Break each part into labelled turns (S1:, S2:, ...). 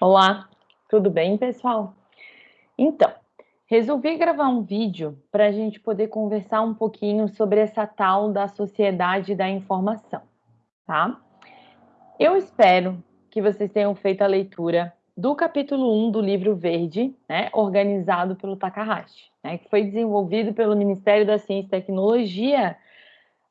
S1: Olá, tudo bem, pessoal? Então, resolvi gravar um vídeo para a gente poder conversar um pouquinho sobre essa tal da sociedade da informação, tá? Eu espero que vocês tenham feito a leitura do capítulo 1 do livro verde, né, organizado pelo Takahashi, né, que foi desenvolvido pelo Ministério da Ciência e Tecnologia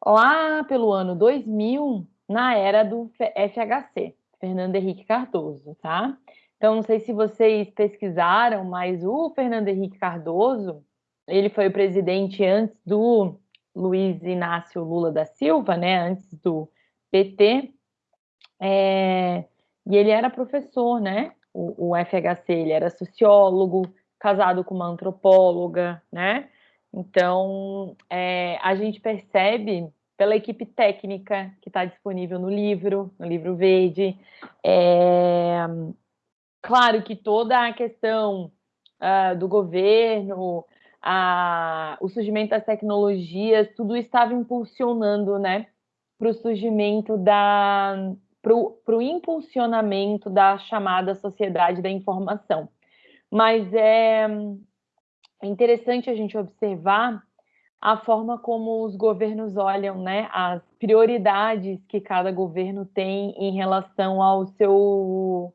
S1: lá pelo ano 2000, na era do FHC, Fernando Henrique Cardoso, tá? Então, não sei se vocês pesquisaram, mas o Fernando Henrique Cardoso, ele foi o presidente antes do Luiz Inácio Lula da Silva, né, antes do PT, é, e ele era professor, né, o, o FHC, ele era sociólogo, casado com uma antropóloga, né, então é, a gente percebe pela equipe técnica que está disponível no livro, no livro verde, é, Claro que toda a questão uh, do governo, a, o surgimento das tecnologias, tudo estava impulsionando, né, para o surgimento da, para o impulsionamento da chamada sociedade da informação. Mas é interessante a gente observar a forma como os governos olham, né, as prioridades que cada governo tem em relação ao seu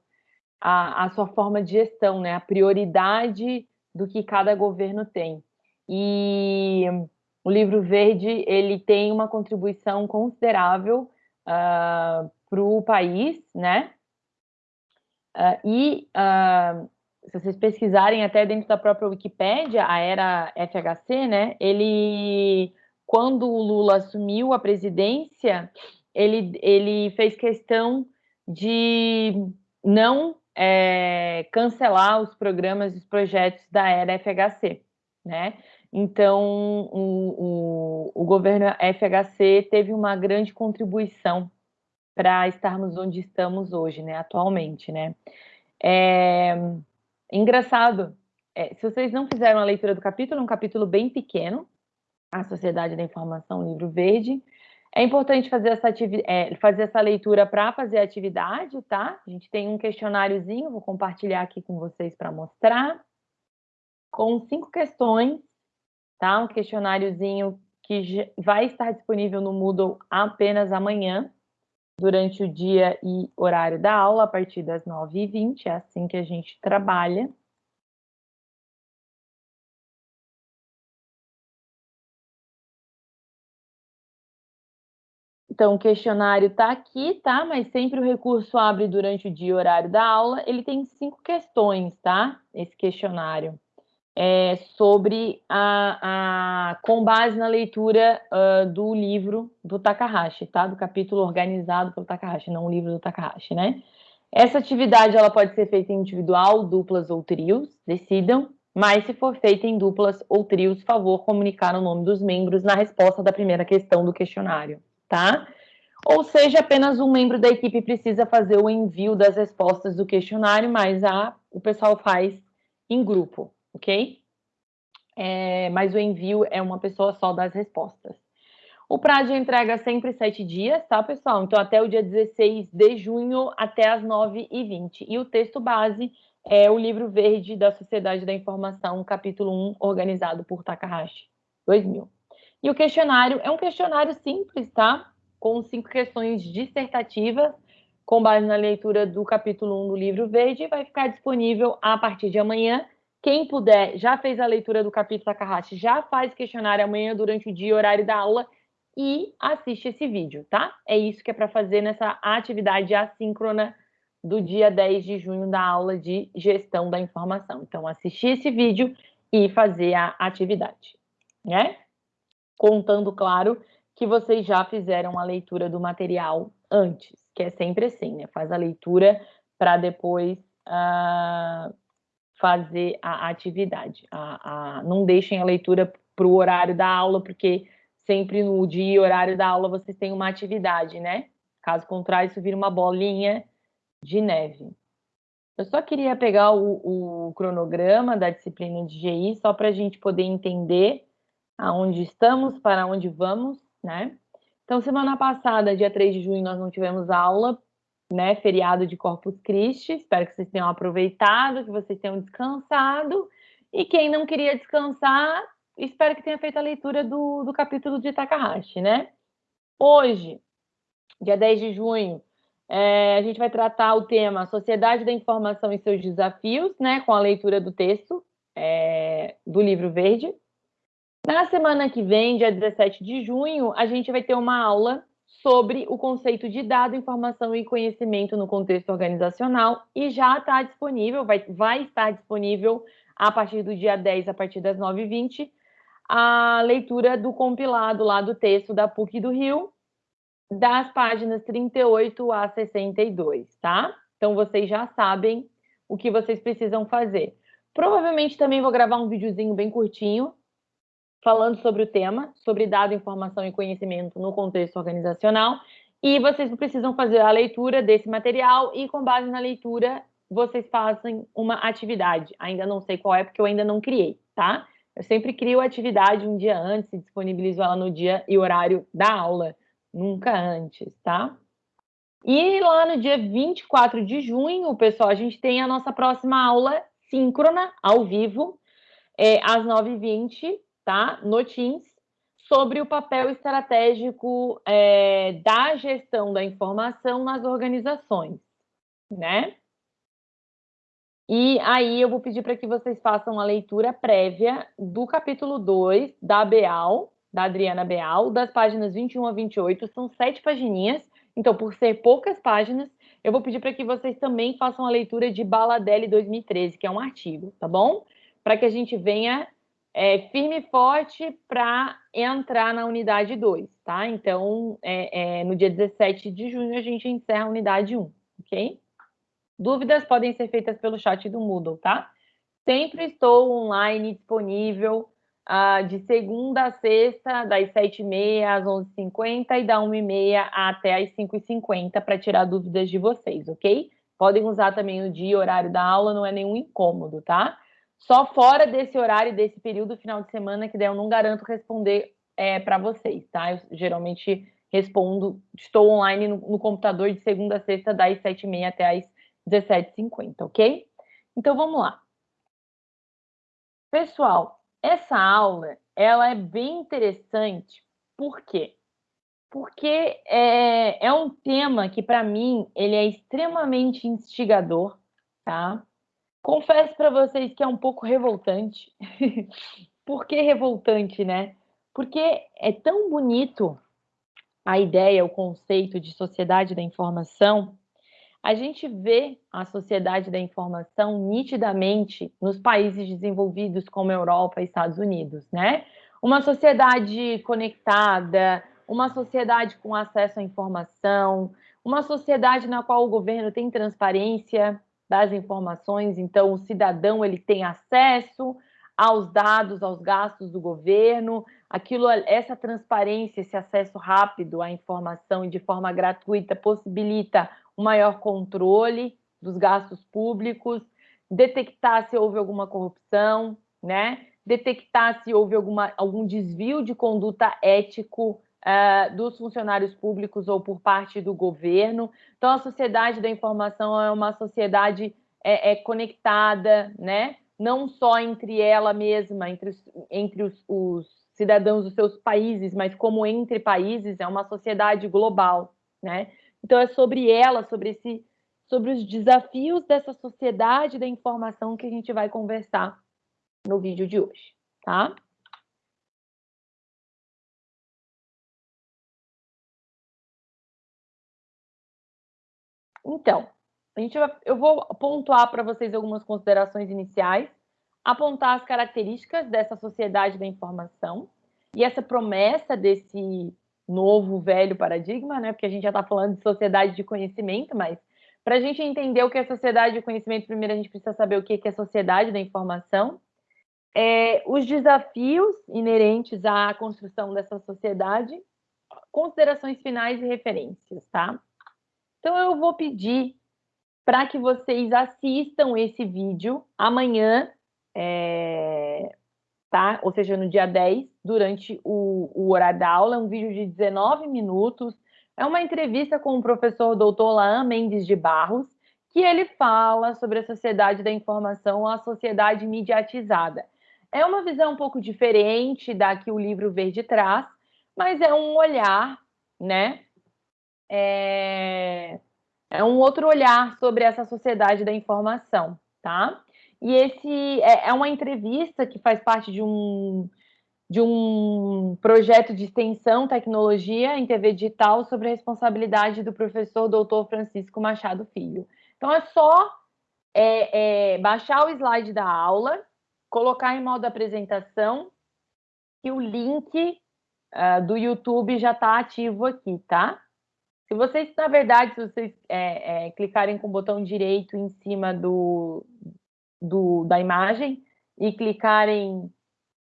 S1: a, a sua forma de gestão, né? A prioridade do que cada governo tem. E o livro verde ele tem uma contribuição considerável uh, ah, para o país, né? Uh, e uh, se vocês pesquisarem até dentro da própria Wikipédia, a era FHC, né? Ele, quando o Lula assumiu a presidência, ele, ele fez questão de não é, cancelar os programas e os projetos da era FHC, né? Então, o, o, o governo FHC teve uma grande contribuição para estarmos onde estamos hoje, né, atualmente, né? É, engraçado, é, se vocês não fizeram a leitura do capítulo, é um capítulo bem pequeno, A Sociedade da Informação, livro verde, é importante fazer essa, é, fazer essa leitura para fazer a atividade, tá? A gente tem um questionáriozinho, vou compartilhar aqui com vocês para mostrar, com cinco questões, tá? Um questionáriozinho que vai estar disponível no Moodle apenas amanhã, durante o dia e horário da aula, a partir das 9h20, é assim que a gente trabalha. Então, o questionário está aqui, tá? Mas sempre o recurso abre durante o dia e horário da aula. Ele tem cinco questões, tá? Esse questionário. É sobre a, a com base na leitura uh, do livro do Takahashi, tá? Do capítulo organizado pelo Takahashi, não o livro do Takahashi, né? Essa atividade ela pode ser feita em individual, duplas ou trios, decidam. Mas se for feita em duplas ou trios, favor comunicar o nome dos membros na resposta da primeira questão do questionário tá? Ou seja, apenas um membro da equipe precisa fazer o envio das respostas do questionário, mas a, o pessoal faz em grupo, ok? É, mas o envio é uma pessoa só das respostas. O prazo de entrega é sempre sete dias, tá, pessoal? Então, até o dia 16 de junho, até as 9h20. E o texto base é o livro verde da Sociedade da Informação, capítulo 1, organizado por Takahashi, 2000. E o questionário é um questionário simples, tá? Com cinco questões dissertativas, com base na leitura do capítulo 1 do livro verde, vai ficar disponível a partir de amanhã. Quem puder, já fez a leitura do capítulo Takahashi, já faz questionário amanhã durante o dia, horário da aula, e assiste esse vídeo, tá? É isso que é para fazer nessa atividade assíncrona do dia 10 de junho da aula de gestão da informação. Então, assistir esse vídeo e fazer a atividade, né? Contando, claro, que vocês já fizeram a leitura do material antes, que é sempre assim, né? Faz a leitura para depois uh, fazer a atividade. A, a, não deixem a leitura para o horário da aula, porque sempre no dia e horário da aula vocês têm uma atividade, né? Caso contrário, isso vira uma bolinha de neve. Eu só queria pegar o, o cronograma da disciplina de GI, só para a gente poder entender aonde estamos, para onde vamos, né? Então, semana passada, dia 3 de junho, nós não tivemos aula, né, feriado de Corpus Christi. Espero que vocês tenham aproveitado, que vocês tenham descansado. E quem não queria descansar, espero que tenha feito a leitura do, do capítulo de Takahashi, né? Hoje, dia 10 de junho, é, a gente vai tratar o tema Sociedade da Informação e seus desafios, né, com a leitura do texto é, do livro verde. Na semana que vem, dia 17 de junho, a gente vai ter uma aula sobre o conceito de dado, informação e conhecimento no contexto organizacional e já está disponível, vai, vai estar disponível a partir do dia 10, a partir das 9h20, a leitura do compilado lá do texto da PUC do Rio, das páginas 38 a 62, tá? Então vocês já sabem o que vocês precisam fazer. Provavelmente também vou gravar um videozinho bem curtinho, falando sobre o tema, sobre dado, informação e conhecimento no contexto organizacional. E vocês precisam fazer a leitura desse material e, com base na leitura, vocês fazem uma atividade. Ainda não sei qual é, porque eu ainda não criei, tá? Eu sempre crio a atividade um dia antes e disponibilizo ela no dia e horário da aula, nunca antes, tá? E lá no dia 24 de junho, pessoal, a gente tem a nossa próxima aula síncrona, ao vivo, é, às 9h20, tá? No Teams, sobre o papel estratégico é, da gestão da informação nas organizações, né? E aí eu vou pedir para que vocês façam a leitura prévia do capítulo 2 da Beal, da Adriana Beal, das páginas 21 a 28, são sete pagininhas, então por ser poucas páginas, eu vou pedir para que vocês também façam a leitura de Baladelli 2013, que é um artigo, tá bom? Para que a gente venha é, firme e forte para entrar na unidade 2, tá? Então, é, é, no dia 17 de junho, a gente encerra a unidade 1, ok? Dúvidas podem ser feitas pelo chat do Moodle, tá? Sempre estou online disponível uh, de segunda a sexta, das 7h30 às 11h50 e da 1h30 até às 5h50 para tirar dúvidas de vocês, ok? Podem usar também o dia e horário da aula, não é nenhum incômodo, tá? Só fora desse horário, desse período final de semana, que daí eu não garanto responder é, para vocês, tá? Eu geralmente respondo, estou online no, no computador de segunda a sexta, das 7h30 até as 17h50, ok? Então vamos lá. Pessoal, essa aula ela é bem interessante, por quê? Porque é, é um tema que, para mim, ele é extremamente instigador, tá? Confesso para vocês que é um pouco revoltante. Por que revoltante, né? Porque é tão bonito a ideia, o conceito de sociedade da informação. A gente vê a sociedade da informação nitidamente nos países desenvolvidos como Europa e Estados Unidos, né? Uma sociedade conectada, uma sociedade com acesso à informação, uma sociedade na qual o governo tem transparência, das informações, então o cidadão ele tem acesso aos dados, aos gastos do governo, aquilo, essa transparência, esse acesso rápido à informação de forma gratuita possibilita um maior controle dos gastos públicos, detectar se houve alguma corrupção, né? Detectar se houve alguma, algum desvio de conduta ético uh, dos funcionários públicos ou por parte do governo. Então, a sociedade da informação é uma sociedade é, é conectada, né? não só entre ela mesma, entre, os, entre os, os cidadãos dos seus países, mas como entre países, é uma sociedade global. Né? Então, é sobre ela, sobre esse sobre os desafios dessa sociedade da informação que a gente vai conversar no vídeo de hoje, tá? Então, a gente vai, eu vou pontuar para vocês algumas considerações iniciais, apontar as características dessa sociedade da informação e essa promessa desse novo, velho paradigma, né? Porque a gente já está falando de sociedade de conhecimento, mas para a gente entender o que é sociedade de conhecimento, primeiro a gente precisa saber o que é sociedade da informação, é, os desafios inerentes à construção dessa sociedade, considerações finais e referências, tá? Então, eu vou pedir para que vocês assistam esse vídeo amanhã, é, tá? Ou seja, no dia 10, durante o, o horário da aula, é um vídeo de 19 minutos, é uma entrevista com o professor doutor Laan Mendes de Barros, que ele fala sobre a sociedade da informação, a sociedade mediatizada. É uma visão um pouco diferente da que o livro Verde traz, mas é um olhar, né? É, é um outro olhar sobre essa sociedade da informação, tá? E esse é, é uma entrevista que faz parte de um de um projeto de extensão tecnologia em TV digital sobre a responsabilidade do professor doutor Francisco Machado Filho. Então é só é, é, baixar o slide da aula, colocar em modo apresentação e o link uh, do YouTube já está ativo aqui, tá? Se vocês, na verdade, se vocês é, é, clicarem com o botão direito em cima do, do da imagem e clicarem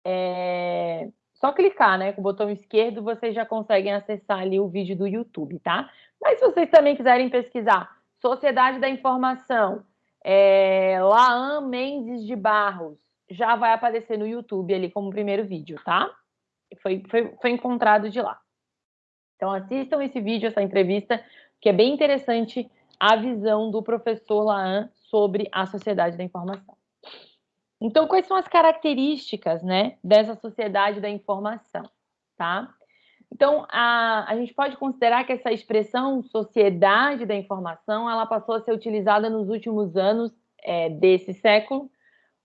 S1: é, só clicar, né, com o botão esquerdo, vocês já conseguem acessar ali o vídeo do YouTube, tá? Mas se vocês também quiserem pesquisar Sociedade da Informação, é, Laan Mendes de Barros, já vai aparecer no YouTube ali como primeiro vídeo, tá? Foi, foi, foi encontrado de lá. Então assistam esse vídeo, essa entrevista, que é bem interessante a visão do professor Laan sobre a sociedade da informação. Então, quais são as características né, dessa sociedade da informação? Tá? Então, a, a gente pode considerar que essa expressão sociedade da informação ela passou a ser utilizada nos últimos anos é, desse século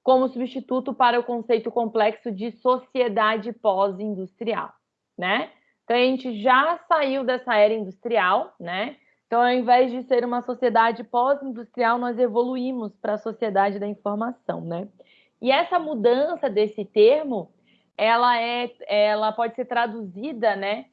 S1: como substituto para o conceito complexo de sociedade pós-industrial, né? Então, a gente já saiu dessa era industrial, né? Então, ao invés de ser uma sociedade pós-industrial, nós evoluímos para a sociedade da informação, né? E essa mudança desse termo, ela é, ela pode ser traduzida, né,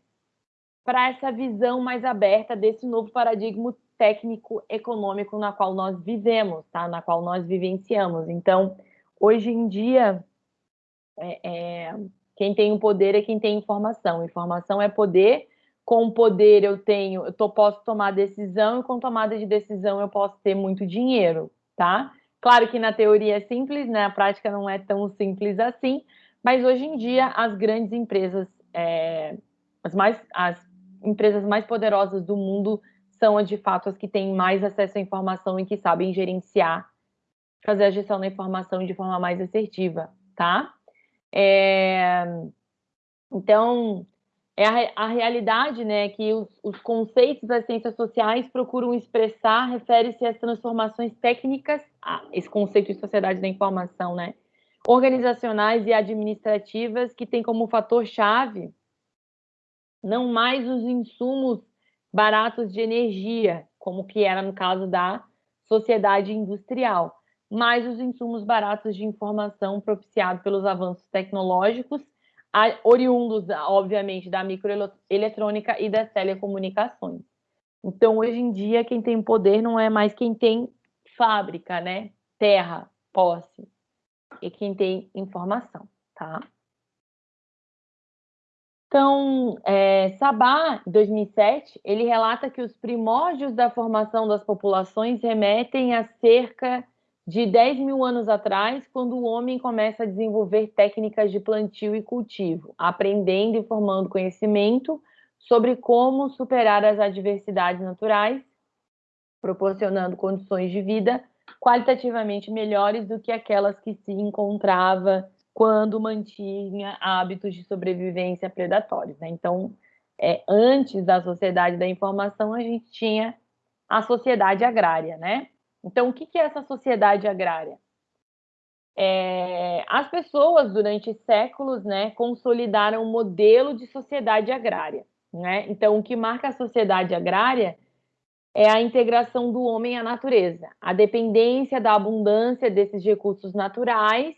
S1: para essa visão mais aberta desse novo paradigma técnico econômico na qual nós vivemos, tá? Na qual nós vivenciamos. Então, hoje em dia, é, é, quem tem o poder é quem tem informação. Informação é poder. Com poder eu tenho, eu tô, posso tomar decisão e com tomada de decisão eu posso ter muito dinheiro, tá? Claro que na teoria é simples, né? A prática não é tão simples assim, mas hoje em dia as grandes empresas, é, as, mais, as empresas mais poderosas do mundo são de fato as que têm mais acesso à informação e que sabem gerenciar, fazer a gestão da informação de forma mais assertiva, tá? É, então, é a, a, realidade né, que os, os, conceitos das ciências sociais procuram expressar refere-se às transformações técnicas, a esse conceito de sociedade da informação, né, organizacionais e administrativas, que tem como fator-chave não mais os insumos baratos de energia, como que era no caso da sociedade industrial, mas os insumos baratos de informação propiciados pelos avanços tecnológicos oriundos, obviamente, da microeletrônica e das telecomunicações. Então, hoje em dia, quem tem poder não é mais quem tem fábrica, né? Terra, posse, e quem tem informação, tá? Então, é, Sabá, em 2007, ele relata que os primórdios da formação das populações remetem a cerca de 10 mil anos atrás, quando o homem começa a desenvolver técnicas de plantio e cultivo, aprendendo e formando conhecimento sobre como superar as adversidades naturais, proporcionando condições de vida qualitativamente melhores do que aquelas que se encontrava quando mantinha hábitos de sobrevivência predatórios. Né? Então, é, antes da sociedade da informação, a gente tinha a sociedade agrária, né? Então, o que é essa sociedade agrária? É, as pessoas, durante séculos, né, consolidaram um modelo de sociedade agrária. Né? Então, o que marca a sociedade agrária é a integração do homem à natureza, a dependência da abundância desses recursos naturais,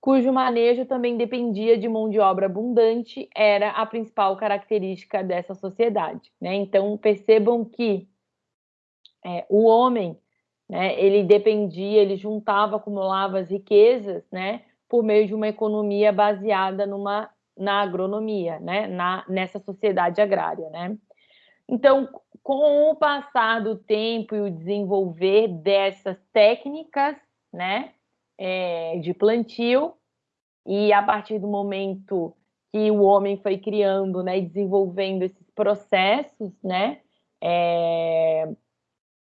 S1: cujo manejo também dependia de mão de obra abundante, era a principal característica dessa sociedade. Né? Então, percebam que é, o homem né? Ele dependia, ele juntava, acumulava as riquezas, né? Por meio de uma economia baseada numa na agronomia, né? Na, nessa sociedade agrária, né? Então, com o passar do tempo e o desenvolver dessas técnicas, né? É, de plantio e a partir do momento que o homem foi criando, né, e desenvolvendo esses processos, né, é,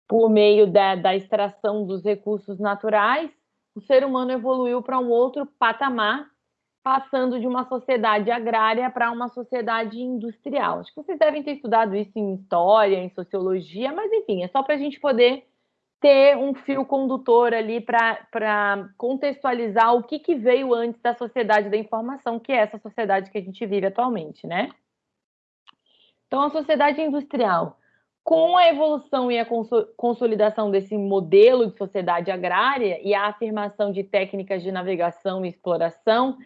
S1: por meio da, da extração dos recursos naturais, o ser humano evoluiu para um outro patamar, passando de uma sociedade agrária para uma sociedade industrial. Acho que vocês devem ter estudado isso em história, em sociologia, mas enfim, é só para a gente poder ter um fio condutor ali para contextualizar o que, que veio antes da sociedade da informação, que é essa sociedade que a gente vive atualmente, né? Então, a sociedade industrial, com a evolução e a consolidação desse modelo de sociedade agrária e a afirmação de técnicas de navegação e exploração,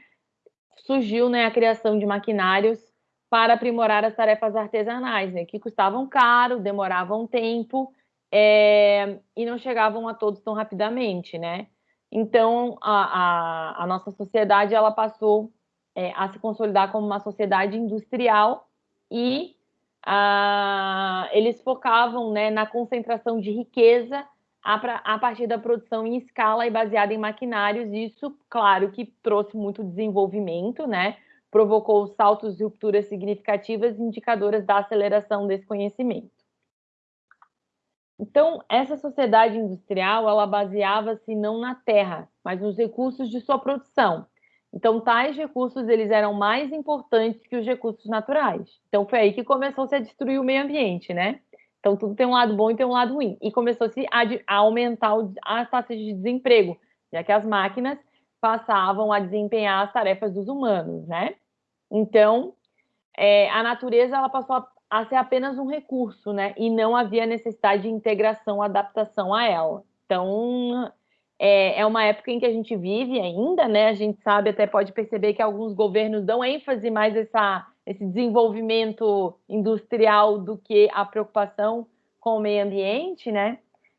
S1: surgiu né, a criação de maquinários para aprimorar as tarefas artesanais, né, que custavam caro, demoravam tempo é, e não chegavam a todos tão rapidamente, né? Então, a, a, a nossa sociedade ela passou é, a se consolidar como uma sociedade industrial e a, eles focavam né, na concentração de riqueza a, a, partir da produção em escala e baseada em maquinários. Isso, claro, que trouxe muito desenvolvimento, né? Provocou saltos e rupturas significativas indicadoras da aceleração desse conhecimento. Então, essa sociedade industrial, ela baseava-se não na terra, mas nos recursos de sua produção. Então, tais recursos, eles eram mais importantes que os recursos naturais. Então, foi aí que começou-se a destruir o meio ambiente, né? Então, tudo tem um lado bom e tem um lado ruim. E começou-se a, a, aumentar as taxas de desemprego, já que as máquinas passavam a desempenhar as tarefas dos humanos, né? Então, é, a natureza, ela passou a a ser apenas um recurso, né? E não havia necessidade de integração, adaptação a ela. Então, é, é uma época em que a gente vive ainda, né? A gente sabe, até pode perceber que alguns governos dão ênfase mais essa, esse desenvolvimento industrial do que a preocupação com o meio ambiente, né?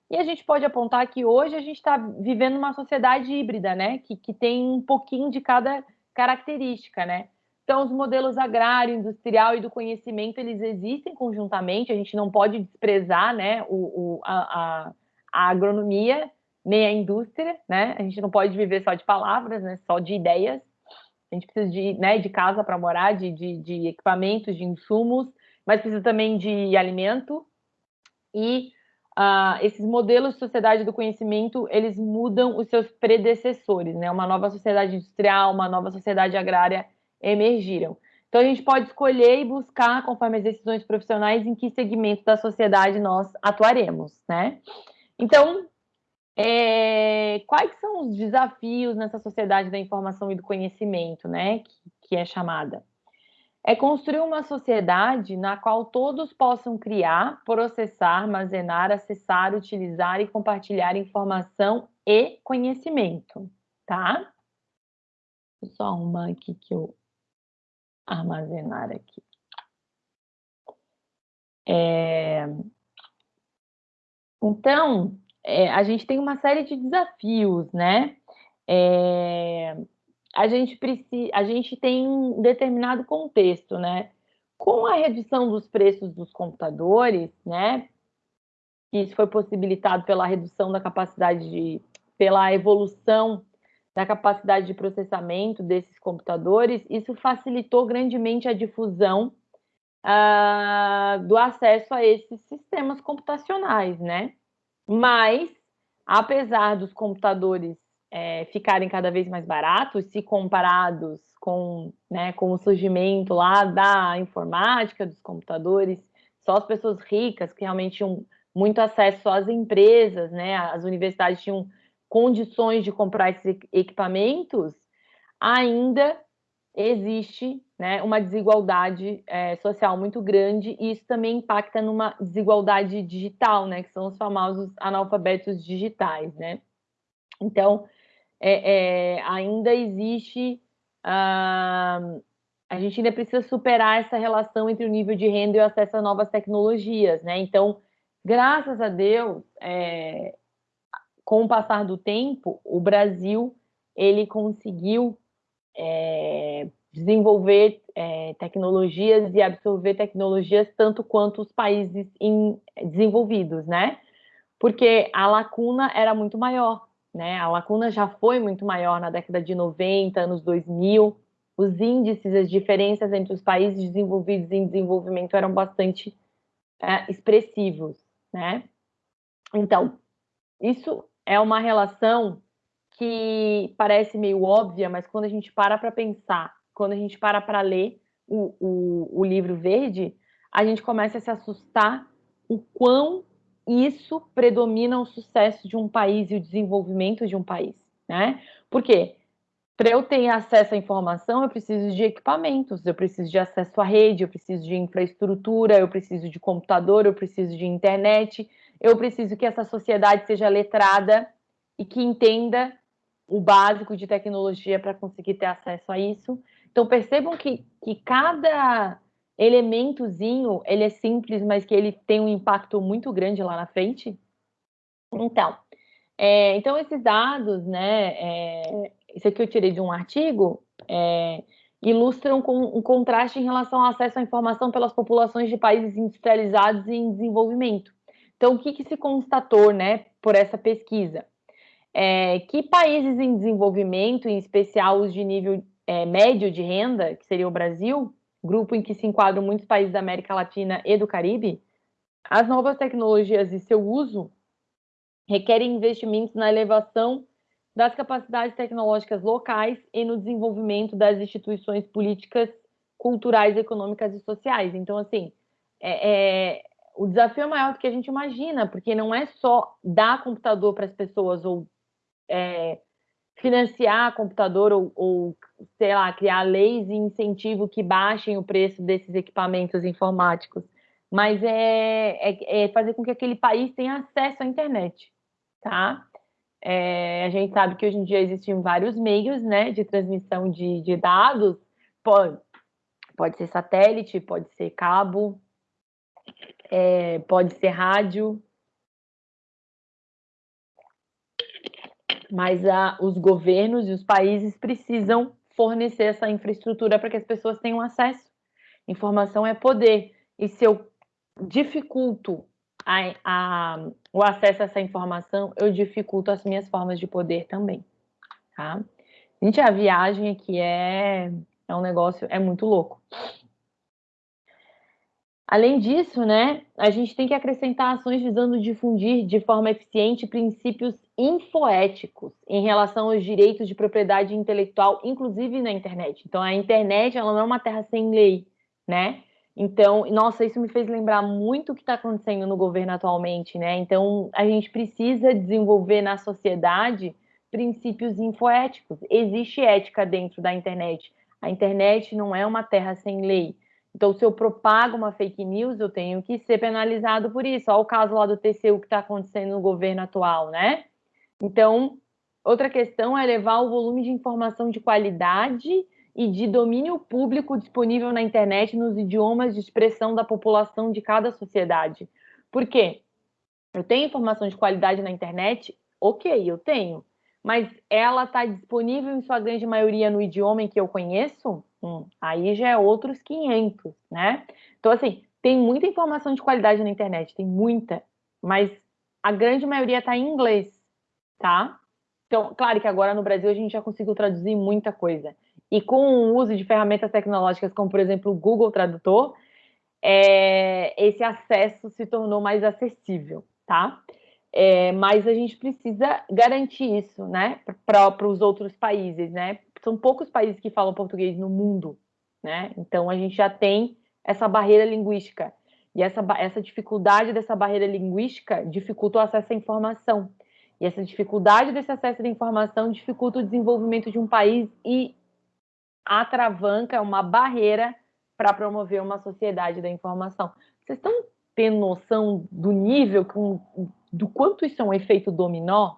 S1: E a gente pode apontar que hoje a gente está vivendo uma sociedade híbrida, né? Que, que tem um pouquinho de cada característica, né? Então, os modelos agrário, industrial e do conhecimento, eles existem conjuntamente, a gente não pode desprezar né, o, o a, a, agronomia nem a indústria, né? A gente não pode viver só de palavras, né? só de ideias. A gente precisa de, né, de casa para morar, de, de, de, equipamentos, de insumos, mas precisa também de alimento. E uh, esses modelos de sociedade do conhecimento, eles mudam os seus predecessores, né? Uma nova sociedade industrial, uma nova sociedade agrária, emergiram. Então, a gente pode escolher e buscar, conforme as decisões profissionais, em que segmento da sociedade nós atuaremos, né? Então, é, quais são os desafios nessa sociedade da informação e do conhecimento, né? Que, que é chamada? É construir uma sociedade na qual todos possam criar, processar, armazenar, acessar, utilizar e compartilhar informação e conhecimento, tá? Só arrumar aqui que eu armazenar aqui. É... Então, é, a gente tem uma série de desafios, né? É... A gente precisa, a gente tem um determinado contexto, né? Com a redução dos preços dos computadores, né? Isso foi possibilitado pela redução da capacidade de, pela evolução da capacidade de processamento desses computadores, isso facilitou grandemente a difusão uh, do acesso a esses sistemas computacionais, né? Mas, apesar dos computadores é, ficarem cada vez mais baratos, se comparados com, né, com o surgimento lá da informática, dos computadores, só as pessoas ricas que realmente tinham muito acesso às empresas, né? As universidades tinham condições de comprar esses equipamentos, ainda existe né, uma desigualdade é, social muito grande e isso também impacta numa desigualdade digital, né, que são os famosos analfabetos digitais, né? Então, é, é, ainda existe, uh, a gente ainda precisa superar essa relação entre o nível de renda e o acesso a novas tecnologias, né? Então, graças a Deus, é, com o passar do tempo, o Brasil ele conseguiu é, desenvolver é, tecnologias e absorver tecnologias tanto quanto os países em, desenvolvidos, né? Porque a lacuna era muito maior, né? A lacuna já foi muito maior na década de 90, anos 2000. Os índices, as diferenças entre os países desenvolvidos e em desenvolvimento eram bastante é, expressivos, né? Então, isso é uma relação que parece meio óbvia, mas quando a gente para para pensar, quando a gente para para ler o, o, o livro verde, a gente começa a se assustar o quão isso predomina o sucesso de um país e o desenvolvimento de um país, né? Por quê? Para eu ter acesso à informação, eu preciso de equipamentos, eu preciso de acesso à rede, eu preciso de infraestrutura, eu preciso de computador, eu preciso de internet, eu preciso que essa sociedade seja letrada e que entenda o básico de tecnologia para conseguir ter acesso a isso. Então percebam que, que cada elementozinho ele é simples, mas que ele tem um impacto muito grande lá na frente. Então, é, então esses dados, né, é, isso aqui eu tirei de um artigo, é, ilustram com um contraste em relação ao acesso à informação pelas populações de países industrializados e em desenvolvimento. Então, o que, que se constatou, né, por essa pesquisa? É, que países em desenvolvimento, em especial os de nível é, médio de renda, que seria o Brasil, grupo em que se enquadram muitos países da América Latina e do Caribe, as novas tecnologias e seu uso requerem investimentos na elevação das capacidades tecnológicas locais e no desenvolvimento das instituições políticas, culturais, econômicas e sociais. Então, assim, é, é, o desafio é maior do que a gente imagina, porque não é só dar computador para as pessoas ou é, financiar computador ou, ou, sei lá, criar leis e incentivo que baixem o preço desses equipamentos informáticos, mas é, é, é fazer com que aquele país tenha acesso à internet, tá? É, a gente sabe que hoje em dia existem vários meios né, de transmissão de, de dados, pode, pode ser satélite, pode ser cabo, é, pode ser rádio, mas a, os governos e os países precisam fornecer essa infraestrutura para que as pessoas tenham acesso. Informação é poder, e se eu dificulto a, a, o acesso a essa informação, eu dificulto as minhas formas de poder também, tá? Gente, a viagem aqui é, é um negócio, é muito louco. Além disso, né, a gente tem que acrescentar ações visando difundir de forma eficiente princípios infoéticos em relação aos direitos de propriedade intelectual, inclusive na internet. Então, a internet ela não é uma terra sem lei, né? Então, nossa, isso me fez lembrar muito o que está acontecendo no governo atualmente, né? Então, a gente precisa desenvolver na sociedade princípios infoéticos. Existe ética dentro da internet. A internet não é uma terra sem lei. Então, se eu propago uma fake news, eu tenho que ser penalizado por isso. Olha o caso lá do TCU que está acontecendo no governo atual, né? Então, outra questão é levar o volume de informação de qualidade e de domínio público disponível na internet nos idiomas de expressão da população de cada sociedade. Por quê? Eu tenho informação de qualidade na internet? Ok, eu tenho. Mas ela está disponível em sua grande maioria no idioma em que eu conheço? Hum, aí já é outros 500, né? Então, assim, tem muita informação de qualidade na internet, tem muita, mas a grande maioria está em inglês, tá? Então, claro que agora no Brasil a gente já conseguiu traduzir muita coisa. E com o uso de ferramentas tecnológicas como, por exemplo, o Google Tradutor, é, esse acesso se tornou mais acessível, tá? É, mas a gente precisa garantir isso, né, para os outros países, né? São poucos países que falam português no mundo, né? Então a gente já tem essa barreira linguística. E essa, essa dificuldade dessa barreira linguística dificulta o acesso à informação. E essa dificuldade desse acesso à informação dificulta o desenvolvimento de um país e atravanca uma barreira para promover uma sociedade da informação. Vocês estão tendo noção do nível, do quanto isso é um efeito dominó?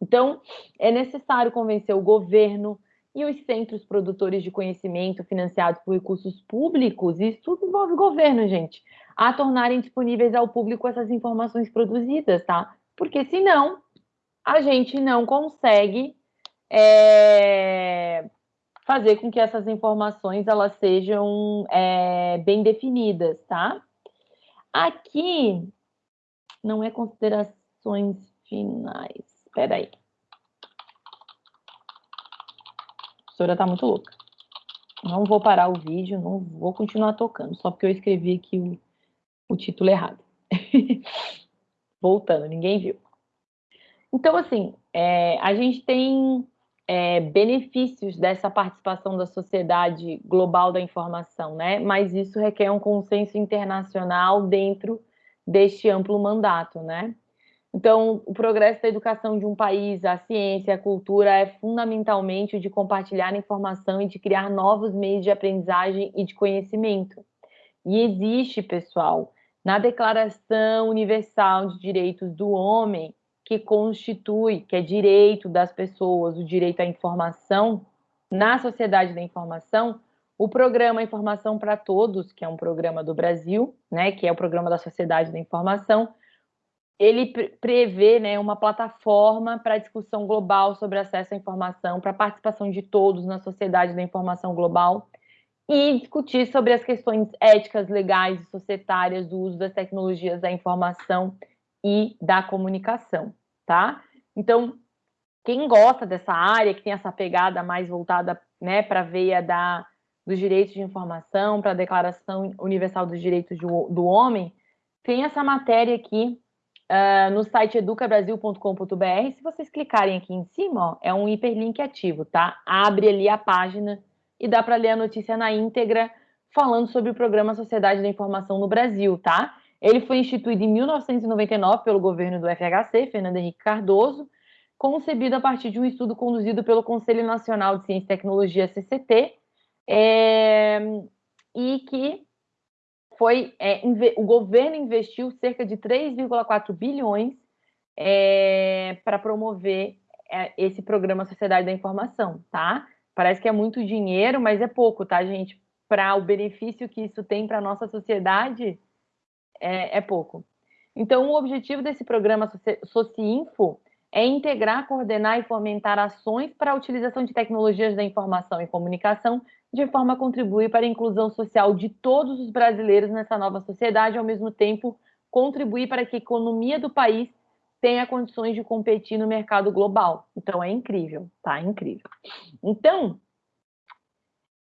S1: Então, é necessário convencer o governo e os centros produtores de conhecimento financiados por recursos públicos, isso tudo envolve o governo, gente, a tornarem disponíveis ao público essas informações produzidas, tá? Porque senão a gente não consegue é, fazer com que essas informações elas sejam é, bem definidas, tá? Aqui não é considerações finais. Espera aí. A professora está muito louca. Não vou parar o vídeo, não vou continuar tocando, só porque eu escrevi aqui o título errado. Voltando, ninguém viu. Então, assim, é, a gente tem é, benefícios dessa participação da sociedade global da informação, né? Mas isso requer um consenso internacional dentro deste amplo mandato, né? Então, o progresso da educação de um país, a ciência, a cultura é fundamentalmente o de compartilhar informação e de criar novos meios de aprendizagem e de conhecimento. E existe, pessoal, na Declaração Universal de Direitos do Homem, que constitui, que é direito das pessoas, o direito à informação, na sociedade da informação, o programa Informação para Todos, que é um programa do Brasil, né, que é o programa da Sociedade da Informação, ele prevê né, uma plataforma para discussão global sobre acesso à informação, para participação de todos na sociedade da informação global e discutir sobre as questões éticas, legais e societárias do uso das tecnologias da informação e da comunicação, tá? Então, quem gosta dessa área, que tem essa pegada mais voltada né, para a veia da, dos direitos de informação, para a Declaração Universal dos Direitos do, do Homem, tem essa matéria aqui uh, no site educabrasil.com.br. Se vocês clicarem aqui em cima, ó, é um hiperlink ativo, tá? Abre ali a página e dá para ler a notícia na íntegra, falando sobre o programa Sociedade da Informação no Brasil, tá? Ele foi instituído em 1999 pelo governo do FHC, Fernando Henrique Cardoso, concebido a partir de um estudo conduzido pelo Conselho Nacional de Ciência e Tecnologia, CCT, é, e que foi é, o governo investiu cerca de 3,4 bilhões é, para promover é, esse programa Sociedade da Informação, tá? Parece que é muito dinheiro, mas é pouco, tá, gente? Para o benefício que isso tem para a nossa sociedade, é, é pouco. Então, o objetivo desse programa Sociinfo é integrar, coordenar e fomentar ações para a utilização de tecnologias da informação e comunicação de forma a contribuir para a inclusão social de todos os brasileiros nessa nova sociedade, ao mesmo tempo contribuir para que a economia do país tenha condições de competir no mercado global. Então é incrível, tá? É incrível. Então,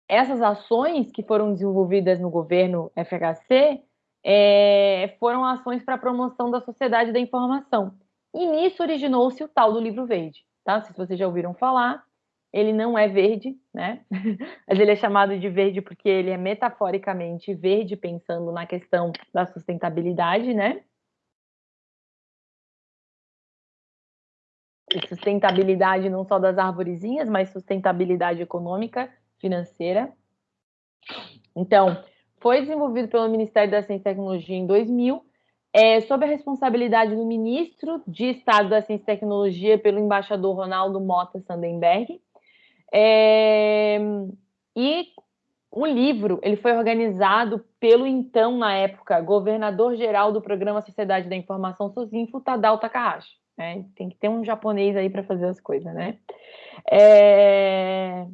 S1: essas ações que foram desenvolvidas no governo FHC é, foram ações para a promoção da sociedade da informação. E nisso originou-se o tal do livro verde, tá? Se vocês já ouviram falar, ele não é verde, né? Mas ele é chamado de verde porque ele é metaforicamente verde, pensando na questão da sustentabilidade, né? Sustentabilidade não só das arvorezinhas, mas sustentabilidade econômica, financeira. Então, foi desenvolvido pelo Ministério da Ciência e Tecnologia em 2000, é, sob a responsabilidade do ministro de Estado da Ciência e Tecnologia, pelo embaixador Ronaldo Mota Sandenberg. É, e o livro ele foi organizado pelo então, na época, governador-geral do Programa Sociedade da Informação, Sozinfo, Tadao Takahashi. Né? Tem que ter um japonês aí para fazer as coisas, né? É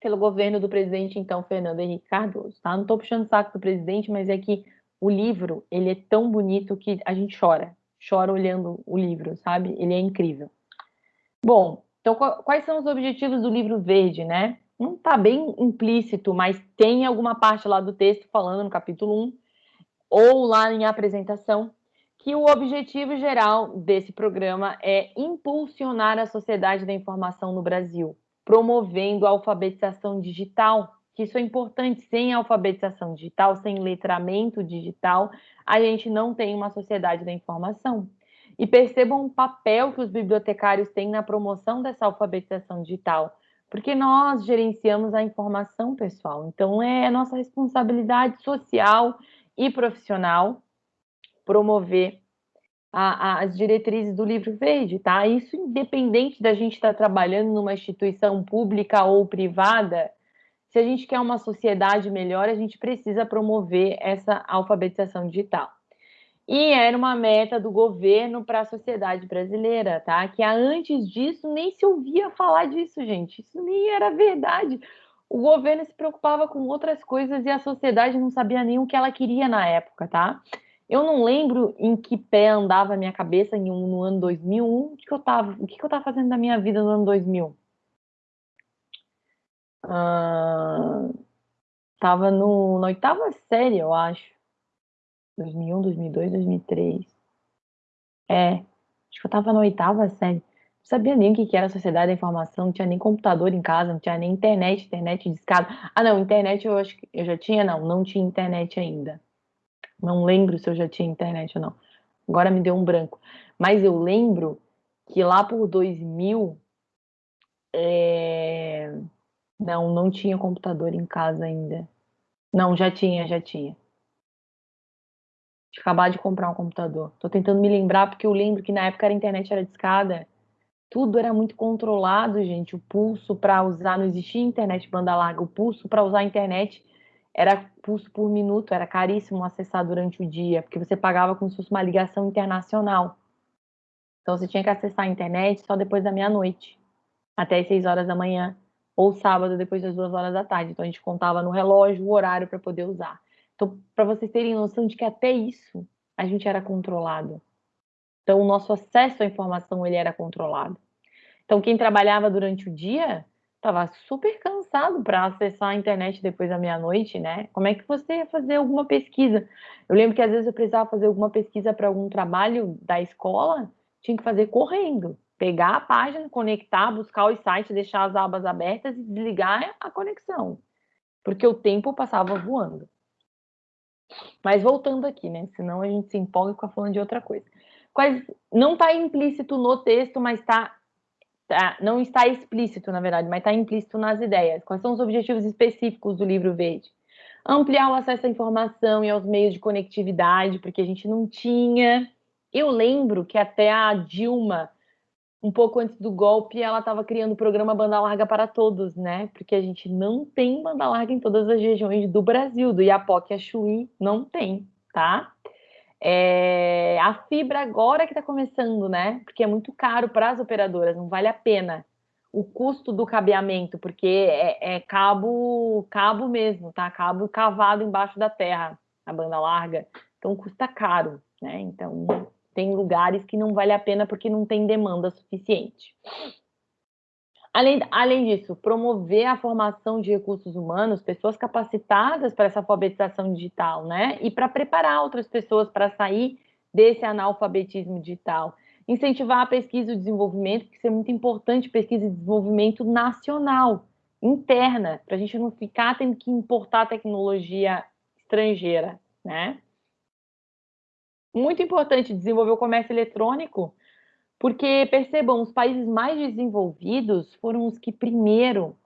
S1: pelo governo do presidente, então, Fernando Henrique Cardoso, tá? Não estou puxando o saco do presidente, mas é que o livro, ele é tão bonito que a gente chora, chora olhando o livro, sabe? Ele é incrível. Bom, então quais são os objetivos do livro verde, né? Não está bem implícito, mas tem alguma parte lá do texto falando no capítulo 1, ou lá em apresentação, que o objetivo geral desse programa é impulsionar a sociedade da informação no Brasil, promovendo a alfabetização digital, que isso é importante. Sem alfabetização digital, sem letramento digital, a gente não tem uma sociedade da informação. E percebam o papel que os bibliotecários têm na promoção dessa alfabetização digital, porque nós gerenciamos a informação pessoal. Então, é nossa responsabilidade social e profissional promover a, a, as diretrizes do livro verde, tá? Isso independente da gente estar tá trabalhando numa instituição pública ou privada, se a gente quer uma sociedade melhor, a gente precisa promover essa alfabetização digital. E era uma meta do governo para a sociedade brasileira, tá? Que antes disso nem se ouvia falar disso, gente. Isso nem era verdade. O governo se preocupava com outras coisas e a sociedade não sabia nem o que ela queria na época, tá? Eu não lembro em que pé andava a minha cabeça em um, no ano 2000. O que, que eu tava, o que, que eu estava fazendo da minha vida no ano 2000? Uh, tava no, na oitava série, eu acho. 2001, 2002, 2003. É, acho que eu tava na oitava série. Não sabia nem o que era a sociedade da informação, não tinha nem computador em casa, não tinha nem internet, internet de escada. Ah, não, internet eu acho que eu já tinha, não, não tinha internet ainda. Não lembro se eu já tinha internet ou não. Agora me deu um branco. Mas eu lembro que lá por 2000, é... não, não tinha computador em casa ainda. Não, já tinha, já tinha. Acabar de comprar um computador. Tô tentando me lembrar porque eu lembro que na época a internet era discada. Tudo era muito controlado, gente. O pulso para usar, não existia internet banda larga. O pulso para usar a internet era pulso por minuto, era caríssimo acessar durante o dia, porque você pagava como se fosse uma ligação internacional. Então você tinha que acessar a internet só depois da meia-noite, até as seis horas da manhã, ou sábado depois das duas horas da tarde. Então a gente contava no relógio o horário para poder usar. Então, para vocês terem noção de que até isso a gente era controlado. Então o nosso acesso à informação ele era controlado. Então quem trabalhava durante o dia estava super cansado para acessar a internet depois da meia-noite, né? Como é que você ia fazer alguma pesquisa? Eu lembro que às vezes eu precisava fazer alguma pesquisa para algum trabalho da escola tinha que fazer correndo. Pegar a página, conectar, buscar os sites, deixar as abas abertas e desligar a conexão. Porque o tempo passava voando. Mas voltando aqui, né? Senão a gente se empolga e fica falando de outra coisa. Quais, não está implícito no texto, mas está tá, não está explícito, na verdade, mas está implícito nas ideias. Quais são os objetivos específicos do livro verde? Ampliar o acesso à informação e aos meios de conectividade, porque a gente não tinha eu lembro que até a Dilma, um pouco antes do golpe, ela estava criando o programa Banda Larga para Todos, né? Porque a gente não tem banda larga em todas as regiões do Brasil, do Iapoque a Chuí, não tem, tá? É, a fibra agora que está começando, né? Porque é muito caro para as operadoras, não vale a pena o custo do cabeamento, porque é, é, cabo, cabo mesmo, tá? Cabo cavado embaixo da terra, a banda larga, então custa caro, né? Então tem lugares que não vale a pena porque não tem demanda suficiente. Além, além disso, promover a formação de recursos humanos, pessoas capacitadas para essa alfabetização digital, né? E para preparar outras pessoas para sair desse analfabetismo digital. Incentivar a pesquisa e o desenvolvimento, que isso é muito importante, pesquisa e desenvolvimento nacional, interna, para a gente não ficar tendo que importar tecnologia estrangeira, né? muito importante desenvolver o comércio eletrônico, porque percebam, os países mais desenvolvidos foram os que primeiro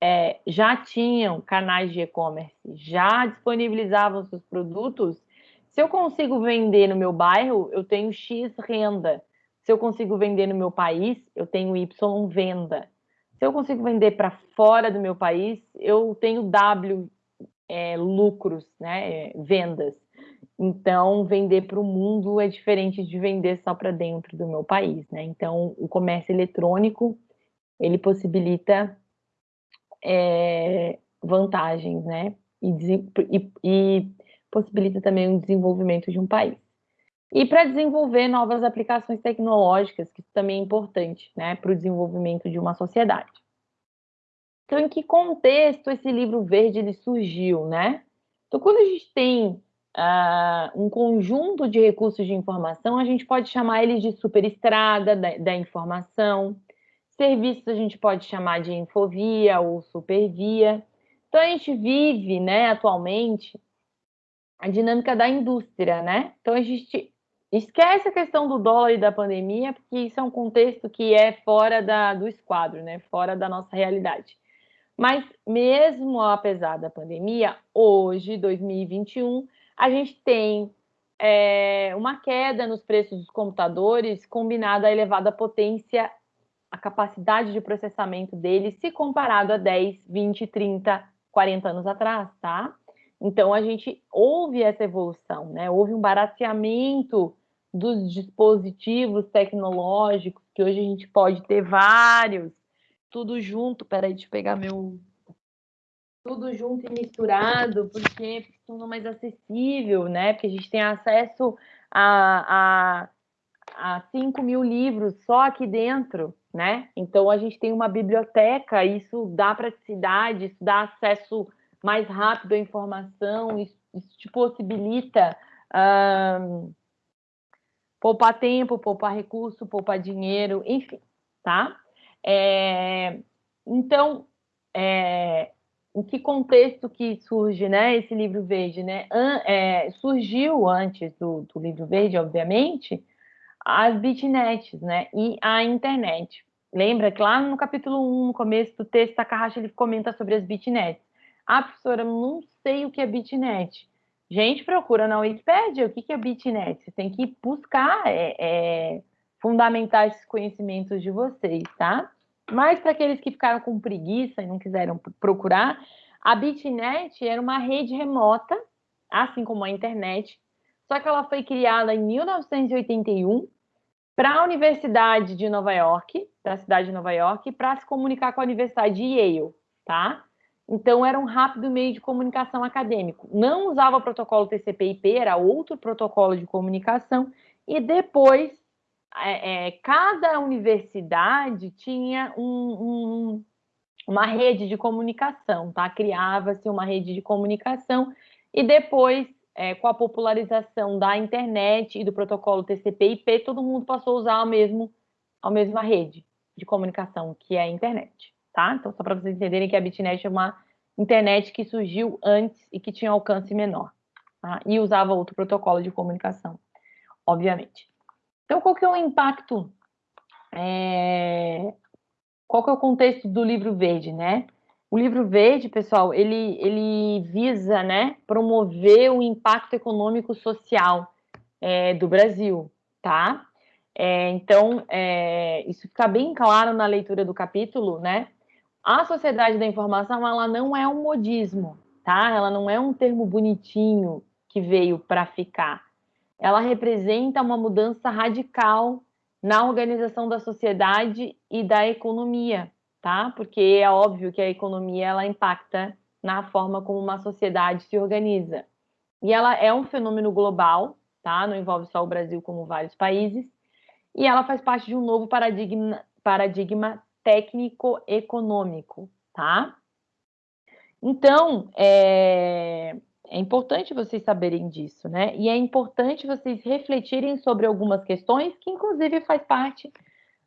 S1: é, já tinham canais de e-commerce, já disponibilizavam seus produtos. Se eu consigo vender no meu bairro, eu tenho X renda. Se eu consigo vender no meu país, eu tenho Y venda. Se eu consigo vender para fora do meu país, eu tenho W é, lucros, né, vendas. Então, vender para o mundo é diferente de vender só para dentro do meu país, né? Então, o comércio eletrônico, ele possibilita é, vantagens, né? E, e, e possibilita também o desenvolvimento de um país. E para desenvolver novas aplicações tecnológicas, que também é importante, né? Para o desenvolvimento de uma sociedade. Então, em que contexto esse livro verde ele surgiu, né? Então, quando a gente tem uh, um conjunto de recursos de informação, a gente pode chamar eles de superestrada da, da informação. Serviços a gente pode chamar de infovia ou supervia. Então a gente vive, né, atualmente, a dinâmica da indústria, né? Então a gente esquece a questão do dólar e da pandemia, porque isso é um contexto que é fora da, do esquadro, né? Fora da nossa realidade. Mas mesmo apesar da pandemia, hoje, 2021, a gente tem é, uma queda nos preços dos computadores combinada à elevada potência, a capacidade de processamento deles, se comparado a 10, 20, 30, 40 anos atrás, tá? Então, a gente houve essa evolução, né? Houve um barateamento dos dispositivos tecnológicos, que hoje a gente pode ter vários, tudo junto. Peraí, deixa eu pegar meu, tudo junto e misturado, porque tornou mais acessível, né? Porque a gente tem acesso a, a, a 5 mil livros só aqui dentro, né? Então a gente tem uma biblioteca, isso dá praticidade, isso dá acesso mais rápido à informação, isso, isso te possibilita Um, poupar tempo, poupar recurso, poupar dinheiro, enfim, tá? É, então, é, em que contexto que surge, né, esse livro verde, né? An, é, surgiu antes do, do, livro verde, obviamente, as bitnets, né, e a internet. Lembra que lá no capítulo 1, no começo do texto, Takahashi ele comenta sobre as bitnets. Ah, professora, eu não sei o que é bitnet. Gente, procura na Wikipedia o que é bitnet. Você tem que buscar é, é, fundamentar esses conhecimentos de vocês, tá? Mas para aqueles que ficaram com preguiça e não quiseram procurar, a bitnet era uma rede remota, assim como a internet, só que ela foi criada em 1981 para a Universidade de Nova York, da cidade de Nova York, para se comunicar com a Universidade de Yale, tá? Então, era um rápido meio de comunicação acadêmico. Não usava o protocolo TCP/IP, era outro protocolo de comunicação. E depois, é, é, cada universidade tinha um, um, uma rede de comunicação, tá? Criava-se uma rede de comunicação. E depois, é, com a popularização da internet e do protocolo TCP/IP, todo mundo passou a usar a, mesmo, a mesma rede de comunicação, que é a internet tá? Então, só para vocês entenderem que a Bitnet é uma internet que surgiu antes e que tinha alcance menor, tá? E usava outro protocolo de comunicação, obviamente. Então, qual que é o impacto, é... qual que é o contexto do livro verde, né? O livro verde, pessoal, ele, ele visa, né, promover o impacto econômico social é, do Brasil, tá? É, então, é, isso fica bem claro na leitura do capítulo, né? A sociedade da informação, ela não é um modismo, tá? Ela não é um termo bonitinho que veio para ficar. Ela representa uma mudança radical na organização da sociedade e da economia, tá? Porque é óbvio que a economia ela impacta na forma como uma sociedade se organiza. E ela é um fenômeno global, tá? Não envolve só o Brasil como vários países. E ela faz parte de um novo paradigma, paradigma técnico-econômico, tá? Então, é, é importante vocês saberem disso, né? E é importante vocês refletirem sobre algumas questões que, inclusive, faz parte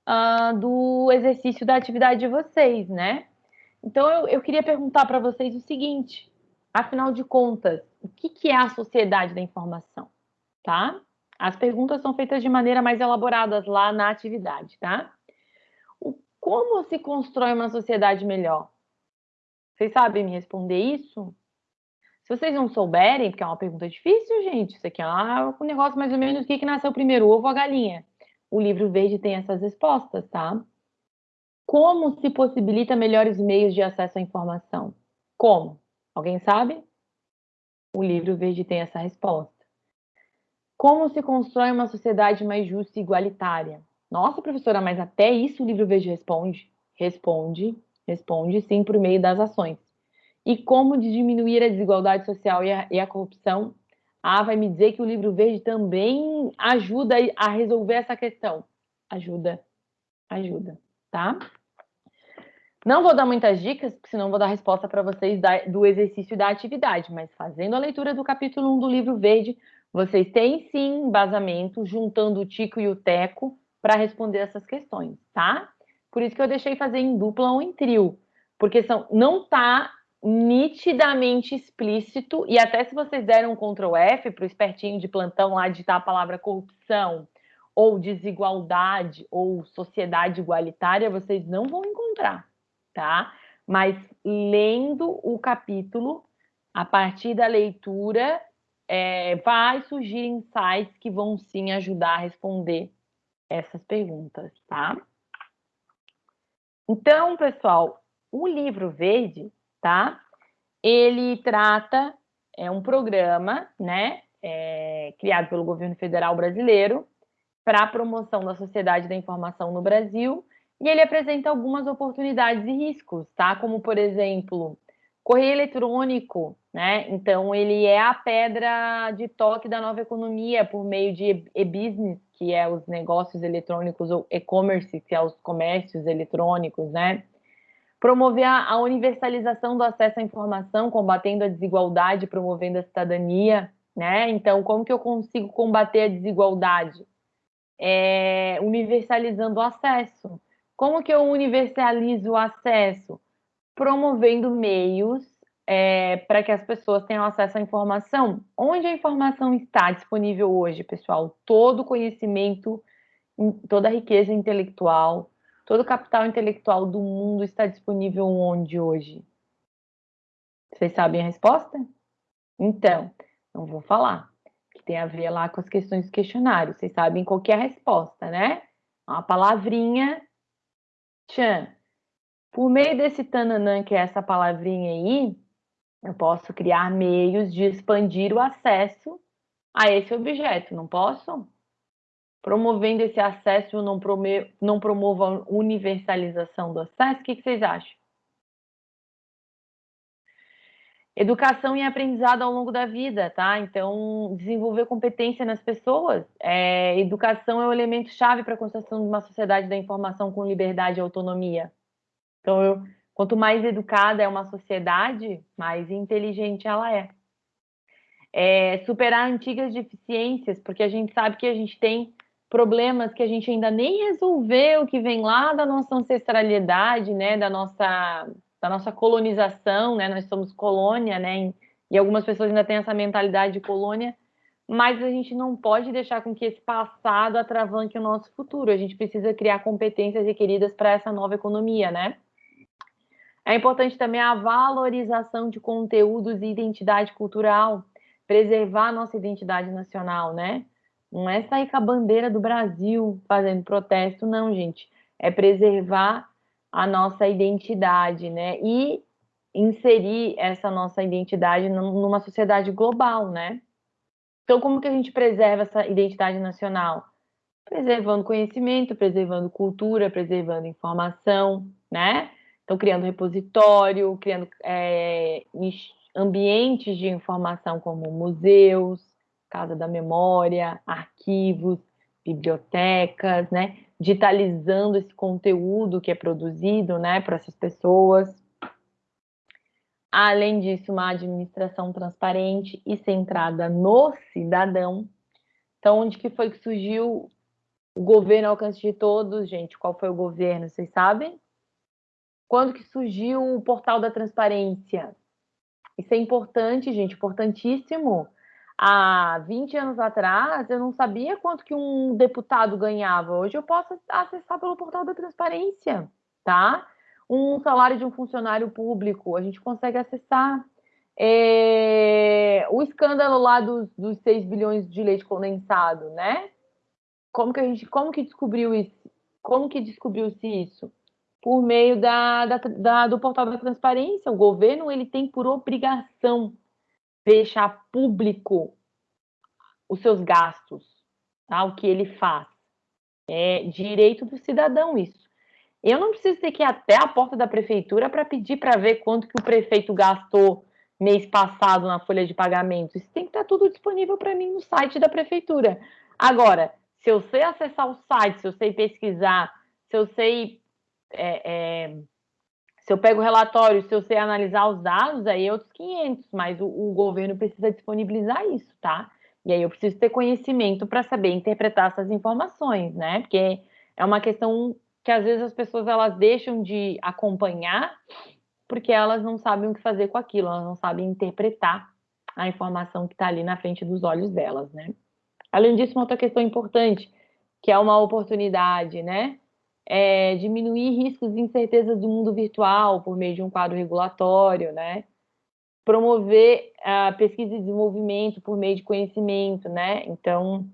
S1: uh, do exercício da atividade de vocês, né? Então, eu, eu queria perguntar para vocês o seguinte: afinal de contas, o que, que é a sociedade da informação, tá? As perguntas são feitas de maneira mais elaborada lá na atividade, tá? Como se constrói uma sociedade melhor? Vocês sabem me responder isso? Se vocês não souberem, porque é uma pergunta difícil, gente, isso aqui é um negócio mais ou menos o que, que nasceu primeiro, ovo ou a galinha. O livro verde tem essas respostas, tá? Como se possibilita melhores meios de acesso à informação? Como? Alguém sabe? O livro verde tem essa resposta. Como se constrói uma sociedade mais justa e igualitária? Nossa, professora, mas até isso o livro verde responde? Responde, responde sim por meio das ações. E como diminuir a desigualdade social e a, e a corrupção? Ah, vai me dizer que o livro verde também ajuda a resolver essa questão. Ajuda, ajuda, tá? Não vou dar muitas dicas, porque senão vou dar resposta para vocês da, do exercício da atividade, mas fazendo a leitura do capítulo 1 do livro verde, vocês têm sim embasamento, juntando o Tico e o Teco, para responder essas questões, tá? Por isso que eu deixei fazer em dupla ou em trio, porque são, não está nitidamente explícito, e até se vocês deram um Ctrl F para o espertinho de plantão lá digitar a palavra corrupção, ou desigualdade, ou sociedade igualitária, vocês não vão encontrar, tá? Mas lendo o capítulo, a partir da leitura, é, vai surgir insights que vão sim ajudar a responder essas perguntas, tá? Então, pessoal, o livro verde, tá? Ele trata, é um programa, né, é, criado pelo governo federal brasileiro para a promoção da sociedade da informação no Brasil, e ele apresenta algumas oportunidades e riscos, tá? Como, por exemplo, correio eletrônico, né? Então, ele é a pedra de toque da nova economia por meio de e-business, que é os negócios eletrônicos, ou e-commerce, que é os comércios eletrônicos, né? Promover a universalização do acesso à informação, combatendo a desigualdade, promovendo a cidadania, né? Então, como que eu consigo combater a desigualdade? É, universalizando o acesso. Como que eu universalizo o acesso? Promovendo meios é, para que as pessoas tenham acesso à informação. Onde a informação está disponível hoje, pessoal? Todo conhecimento, toda a riqueza intelectual, todo o capital intelectual do mundo está disponível onde hoje? Vocês sabem a resposta? Então, não vou falar, que tem a ver lá com as questões do questionário. Vocês sabem qual é a resposta, né? Uma palavrinha, tchan. Por meio desse tananã, que é essa palavrinha aí, eu posso criar meios de expandir o acesso a esse objeto, não posso? Promovendo esse acesso, não, prome não promovo a universalização do acesso? O que, que vocês acham? Educação e aprendizado ao longo da vida, tá? Então, desenvolver competência nas pessoas. É, educação é o elemento chave para a construção de uma sociedade da informação com liberdade e autonomia. Então, eu, quanto mais educada é uma sociedade, mais inteligente ela é. é. Superar antigas deficiências, porque a gente sabe que a gente tem problemas que a gente ainda nem resolveu, que vem lá da nossa ancestralidade, né, da nossa da nossa colonização, né? Nós somos colônia, né? E algumas pessoas ainda têm essa mentalidade de colônia, mas a gente não pode deixar com que esse passado atravanque o nosso futuro. A gente precisa criar competências requeridas para essa nova economia, né? É importante também a valorização de conteúdos e identidade cultural, preservar a nossa identidade nacional, né? Não é sair com a bandeira do Brasil fazendo protesto, não, gente. É preservar a nossa identidade, né? E inserir essa nossa identidade numa sociedade global, né? Então, como que a gente preserva essa identidade nacional? Preservando conhecimento, preservando cultura, preservando informação, né? Então, criando repositório, criando é, ambientes de informação como museus, Casa da Memória, arquivos, bibliotecas, né? digitalizando esse conteúdo que é produzido, né, para essas pessoas. Além disso, uma administração transparente e centrada no cidadão. Então, onde que foi que surgiu o governo ao alcance de todos, gente? Qual foi o governo, vocês sabem? Quando que surgiu o portal da transparência? Isso é importante, gente, importantíssimo há 20 anos atrás, eu não sabia quanto que um deputado ganhava. Hoje eu posso acessar pelo portal da transparência, tá? Um salário de um funcionário público, a gente consegue acessar. É... O escândalo lá dos, dos 6 bilhões de leite condensado, né? Como que a gente, como que descobriu isso? Como que descobriu-se isso? Por meio da, da, da, do portal da transparência. O governo ele tem por obrigação deixar público os seus gastos, tá? o que ele faz. É direito do cidadão isso. Eu não preciso ter que ir até a porta da prefeitura para pedir para ver quanto que o prefeito gastou mês passado na folha de pagamento. Isso tem que estar tá tudo disponível para mim no site da prefeitura. Agora, se eu sei acessar o site, se eu sei pesquisar, se eu sei é, é, se eu pego o relatório, se eu sei analisar os dados, aí é outros 500, mas o, o governo precisa disponibilizar isso, tá? E aí eu preciso ter conhecimento para saber interpretar essas informações, né? Porque é uma questão que às vezes as pessoas elas deixam de acompanhar porque elas não sabem o que fazer com aquilo, elas não sabem interpretar a informação que está ali na frente dos olhos delas, né? Além disso, uma outra questão importante, que é uma oportunidade, né? É, diminuir riscos e incertezas do mundo virtual por meio de um quadro regulatório, né? promover a pesquisa e desenvolvimento por meio de conhecimento, né? Então,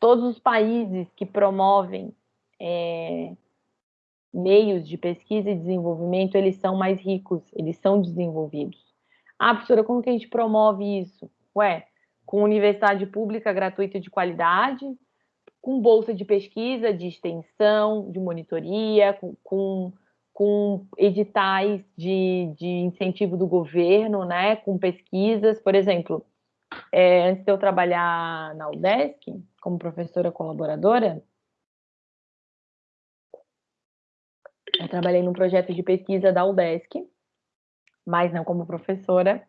S1: todos os países que promovem é, meios de pesquisa e desenvolvimento, eles são mais ricos, eles são desenvolvidos. Ah, professora, como que a gente promove isso? Ué, com universidade pública gratuita de qualidade, com bolsa de pesquisa, de extensão, de monitoria, com, com, com editais de, de, incentivo do governo, né, com pesquisas. Por exemplo, é, antes de eu trabalhar na UDESC, como professora colaboradora, eu trabalhei num projeto de pesquisa da UDESC, mas não como professora,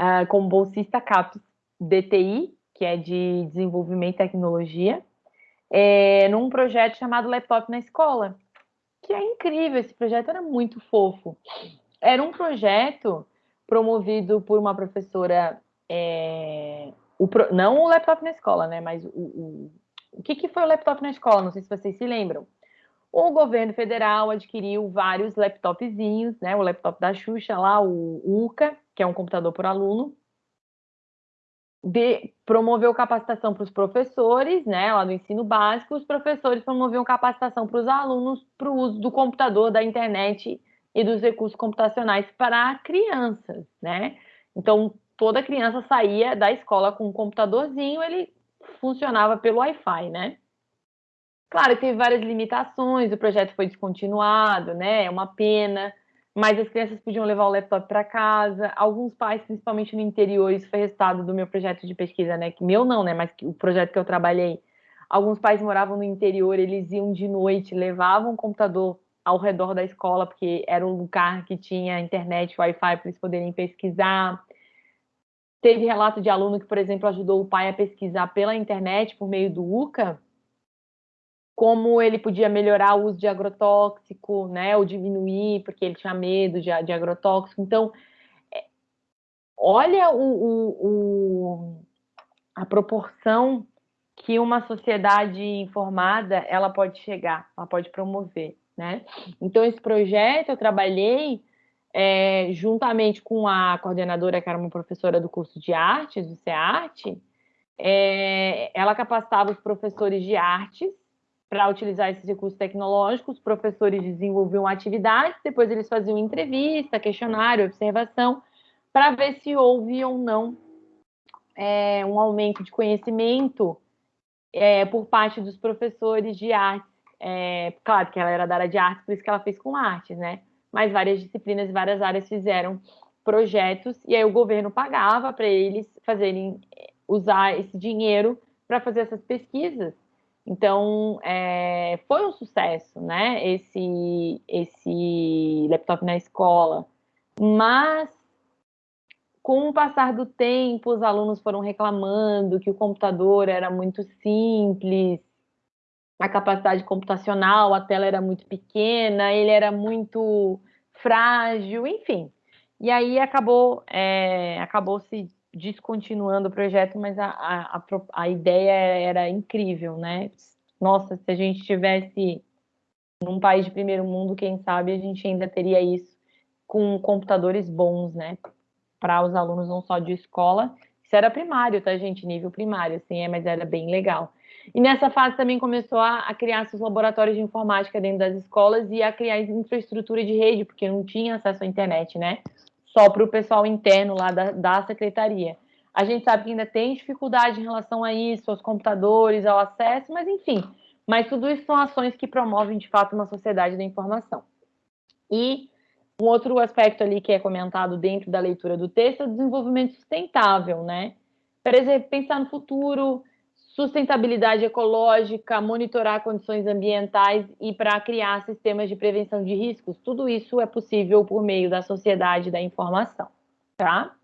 S1: uh, como bolsista CAPES DTI, que é de Desenvolvimento e Tecnologia, é, num projeto chamado Laptop na Escola, que é incrível, esse projeto era muito fofo. Era um projeto promovido por uma professora, é, o, não o laptop na escola, né, mas o, o, o que, que foi o laptop na escola, não sei se vocês se lembram. O governo federal adquiriu vários laptopzinhos, né, o laptop da Xuxa lá, o UCA, que é um computador por aluno, de, promoveu capacitação para os professores, né, lá do ensino básico, os professores promoviam capacitação para os alunos para o uso do computador, da internet e dos recursos computacionais para crianças, né? Então, toda criança saía da escola com um computadorzinho, ele funcionava pelo Wi-Fi, né? Claro, teve várias limitações, o projeto foi descontinuado, né? É uma pena, mas as crianças podiam levar o laptop para casa. Alguns pais, principalmente no interior, isso foi resultado do meu projeto de pesquisa, né? Que meu não, né? Mas o projeto que eu trabalhei. Alguns pais moravam no interior, eles iam de noite, levavam o computador ao redor da escola, porque era um lugar que tinha internet, Wi-Fi para eles poderem pesquisar. Teve relato de aluno que, por exemplo, ajudou o pai a pesquisar pela internet por meio do UCA como ele podia melhorar o uso de agrotóxico, né, ou diminuir, porque ele tinha medo de, de agrotóxico. Então, é, olha o, o, o, a proporção que uma sociedade informada ela pode chegar, ela pode promover, né? Então, esse projeto eu trabalhei é, juntamente com a coordenadora, que era uma professora do curso de artes, do CEARTE, é, ela capacitava os professores de artes para utilizar esses recursos tecnológicos, os professores desenvolviam atividades, depois eles faziam entrevista, questionário, observação, para ver se houve ou não é, um aumento de conhecimento é, por parte dos professores de artes. É, claro que ela era da área de artes, por isso que ela fez com artes, né? Mas várias disciplinas e várias áreas fizeram projetos, e aí o governo pagava para eles fazerem, usar esse dinheiro para fazer essas pesquisas. Então, é, foi um sucesso, né, esse, esse laptop na escola. Mas, com o passar do tempo, os alunos foram reclamando que o computador era muito simples, a capacidade computacional, a tela era muito pequena, ele era muito frágil, enfim. E aí acabou, é, acabou se descontinuando o projeto, mas a, a, a, ideia era incrível, né? Nossa, se a gente tivesse num país de primeiro mundo, quem sabe a gente ainda teria isso com computadores bons, né? Para os alunos não só de escola. Isso era primário, tá, gente? Nível primário, assim, é, mas era bem legal. E nessa fase também começou a, a criar seus laboratórios de informática dentro das escolas e a criar infraestrutura de rede, porque não tinha acesso à internet, né? Só para o pessoal interno lá da, da secretaria. A gente sabe que ainda tem dificuldade em relação a isso, aos computadores, ao acesso, mas enfim. Mas tudo isso são ações que promovem, de fato, uma sociedade da informação. E um outro aspecto ali que é comentado dentro da leitura do texto é o desenvolvimento sustentável, né? Por exemplo, pensar no futuro, sustentabilidade ecológica, monitorar condições ambientais e para criar sistemas de prevenção de riscos. Tudo isso é possível por meio da sociedade da informação, tá?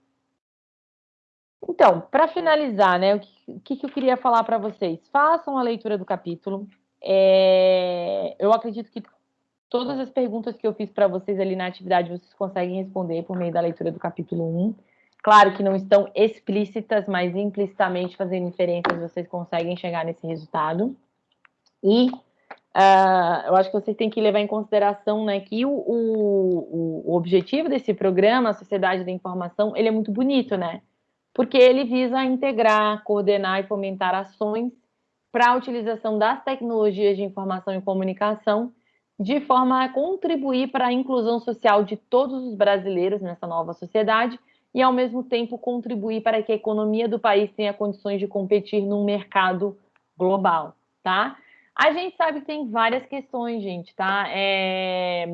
S1: Então, para finalizar, né, o que, que eu queria falar para vocês? Façam a leitura do capítulo. É, eu acredito que todas as perguntas que eu fiz para vocês ali na atividade vocês conseguem responder por meio da leitura do capítulo 1. Claro que não estão explícitas, mas implicitamente fazendo inferências vocês conseguem chegar nesse resultado. E uh, eu acho que vocês têm que levar em consideração né, que o, o, o objetivo desse programa, a Sociedade da Informação, ele é muito bonito, né? Porque ele visa integrar, coordenar e fomentar ações para a utilização das tecnologias de informação e comunicação de forma a contribuir para a inclusão social de todos os brasileiros nessa nova sociedade e, ao mesmo tempo, contribuir para que a economia do país tenha condições de competir num mercado global, tá? A gente sabe que tem várias questões, gente, tá? É...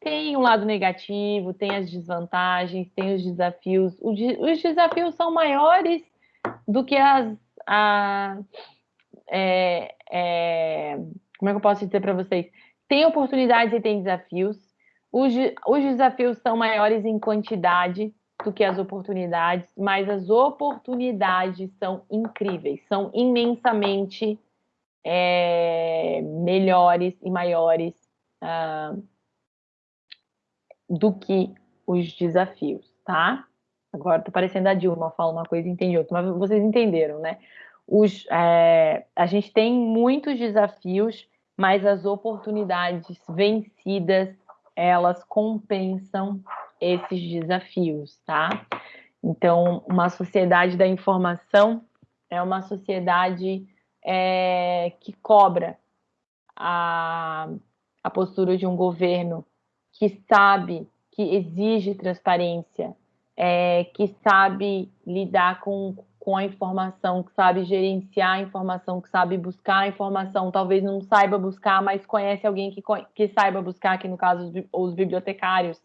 S1: Tem o um lado negativo, tem as desvantagens, tem os desafios. Os desafios são maiores do que as. A... É... É... Como é que eu posso dizer para vocês? Tem oportunidades e tem desafios. Os, os desafios são maiores em quantidade, do que as oportunidades, mas as oportunidades são incríveis, são imensamente é, melhores e maiores ah, do que os desafios, tá? Agora tá parecendo a Dilma, fala uma coisa e entende outra, mas vocês entenderam, né? Os, é, a gente tem muitos desafios, mas as oportunidades vencidas, elas compensam esses desafios, tá? Então, uma sociedade da informação é uma sociedade é, que cobra a, a postura de um governo que sabe, que exige transparência, é, que sabe lidar com, com a informação, que sabe gerenciar a informação, que sabe buscar a informação, talvez não saiba buscar, mas conhece alguém que, que saiba buscar, que no caso os, os bibliotecários.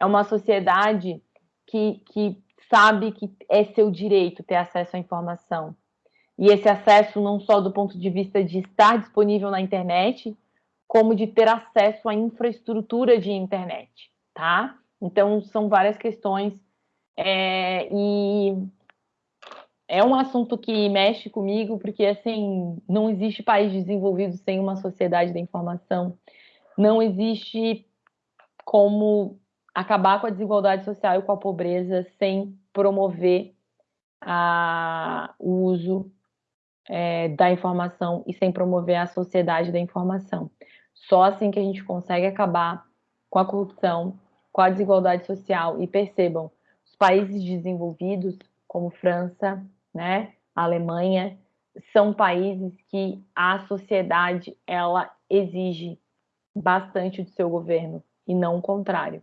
S1: É uma sociedade que, que sabe que é seu direito ter acesso à informação. E esse acesso não só do ponto de vista de estar disponível na internet, como de ter acesso à infraestrutura de internet, tá? Então, são várias questões é, e é um assunto que mexe comigo, porque, assim, não existe país desenvolvido sem uma sociedade da informação, não existe como acabar com a desigualdade social e com a pobreza sem promover a, o uso é, da informação e sem promover a sociedade da informação. Só assim que a gente consegue acabar com a corrupção, com a desigualdade social. E percebam, os países desenvolvidos, como França, né, Alemanha, são países que a sociedade ela exige bastante do seu governo e não o contrário,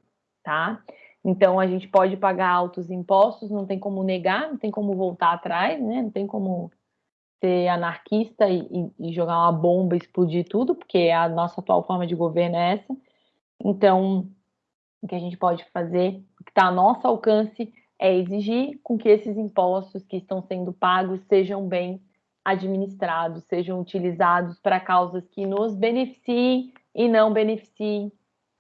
S1: tá? Então a gente pode pagar altos impostos, não tem como negar, não tem como voltar atrás, né? Não tem como ser anarquista e, e, jogar uma bomba, explodir tudo, porque a nossa atual forma de governo é essa. Então, o que a gente pode fazer, o que está a nosso alcance, é exigir com que esses impostos que estão sendo pagos sejam bem administrados, sejam utilizados para causas que nos beneficiem e não beneficiem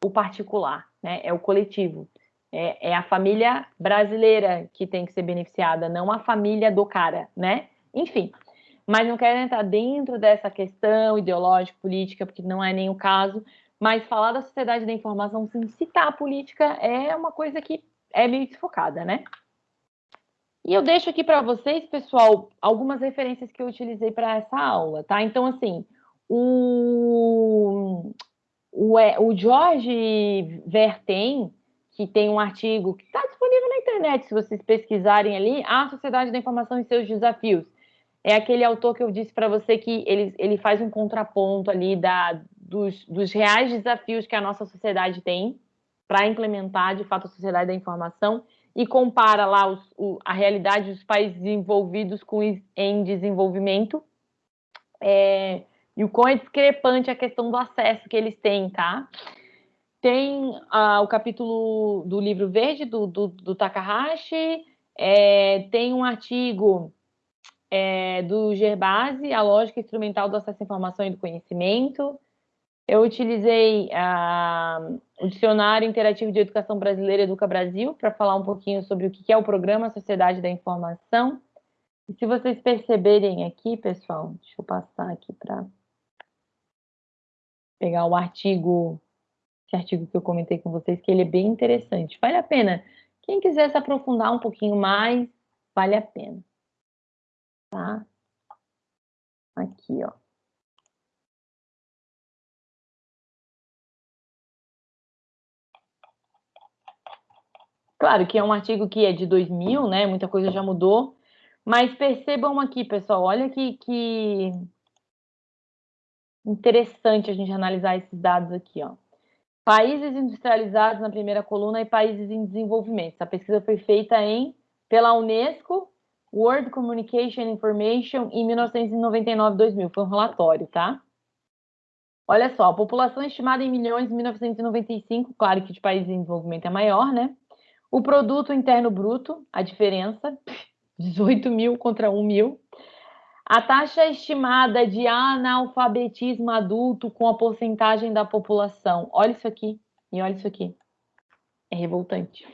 S1: o particular, né? É o coletivo. É, é a família brasileira que tem que ser beneficiada, não a família do cara, né? Enfim, mas não quero entrar dentro dessa questão ideológica, política, porque não é nem o caso, mas falar da sociedade da informação sem citar a política é uma coisa que é meio desfocada, né? E eu deixo aqui para vocês, pessoal, algumas referências que eu utilizei para essa aula, tá? Então, assim, o, o, é, o Jorge Vertem, que tem um artigo que está disponível na internet, se vocês pesquisarem ali, A Sociedade da Informação e Seus Desafios. É aquele autor que eu disse para você que ele, ele faz um contraponto ali da, dos, dos reais desafios que a nossa sociedade tem para implementar, de fato, a sociedade da informação e compara lá os, o, a realidade dos países desenvolvidos com em desenvolvimento. É, e o quão é discrepante a questão do acesso que eles têm, tá? Tem ah, o capítulo do livro verde do, do, do Takahashi, é, tem um artigo é, do Gerbase, a lógica instrumental do acesso à informação e do conhecimento. Eu utilizei o Dicionário Interativo de Educação Brasileira Educa Brasil para falar um pouquinho sobre o que é o programa Sociedade da Informação. E se vocês perceberem aqui, pessoal, deixa eu passar aqui para pegar o artigo, esse artigo que eu comentei com vocês, que ele é bem interessante. Vale a pena. Quem quiser se aprofundar um pouquinho mais, vale a pena tá? Aqui, ó. Claro que é um artigo que é de 2000, né? Muita coisa já mudou. Mas percebam aqui, pessoal, olha que, que interessante a gente analisar esses dados aqui, ó. Países industrializados na primeira coluna e países em desenvolvimento. Essa pesquisa foi feita em pela Unesco World Communication Information em 1999-2000. Foi um relatório, tá? Olha só, a população estimada em milhões em 1995, claro que de países em desenvolvimento é maior, né? O produto interno bruto, a diferença, 18 mil contra 1 mil. A taxa estimada de analfabetismo adulto com a porcentagem da população. Olha isso aqui e olha isso aqui. É revoltante.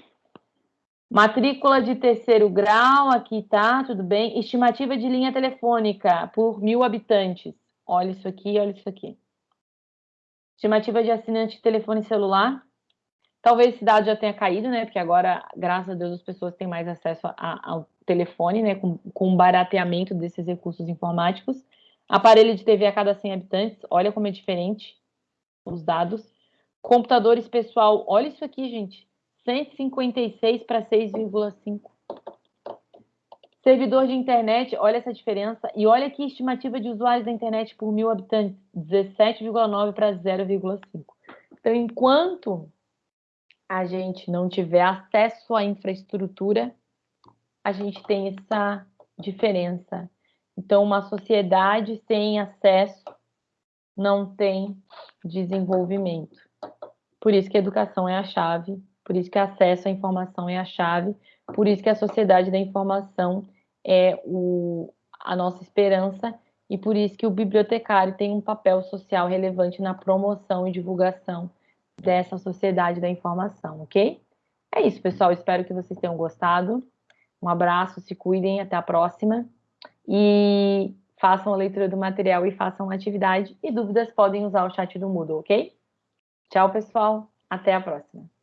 S1: Matrícula de terceiro grau, aqui tá, tudo bem. Estimativa de linha telefônica por mil habitantes. Olha isso aqui, olha isso aqui. Estimativa de assinante de telefone celular. Talvez esse dado já tenha caído, né? Porque agora, graças a Deus, as pessoas têm mais acesso a, ao telefone, né? Com, com barateamento desses recursos informáticos. Aparelho de TV a cada 100 habitantes. Olha como é diferente os dados. Computadores pessoal. Olha isso aqui, gente. 156 para 6,5. Servidor de internet, olha essa diferença. E olha aqui estimativa de usuários da internet por mil habitantes, 17,9 para 0,5. Então, enquanto a gente não tiver acesso à infraestrutura, a gente tem essa diferença. Então, uma sociedade sem acesso não tem desenvolvimento. Por isso que a educação é a chave por isso que acesso à informação é a chave, por isso que a sociedade da informação é o, a nossa esperança e por isso que o bibliotecário tem um papel social relevante na promoção e divulgação dessa sociedade da informação, ok? É isso, pessoal. Espero que vocês tenham gostado. Um abraço, se cuidem, até a próxima. E façam a leitura do material e façam a atividade. E dúvidas podem usar o chat do Moodle, ok? Tchau, pessoal. Até a próxima.